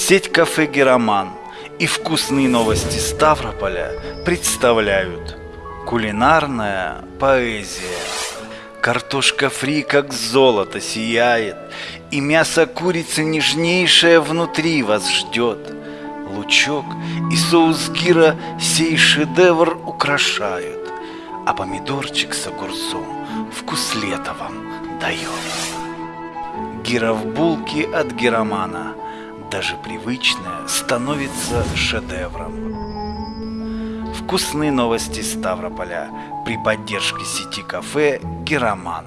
Сеть кафе «Героман» и вкусные новости Ставрополя представляют Кулинарная поэзия. Картошка фри как золото сияет И мясо курицы нежнейшее внутри вас ждет. Лучок и соус гира сей шедевр украшают А помидорчик с огурцом вкус лета вам дает. Гира в булке от гиромана – даже привычное становится шедевром. Вкусные новости Ставрополя при поддержке сети кафе «Героман».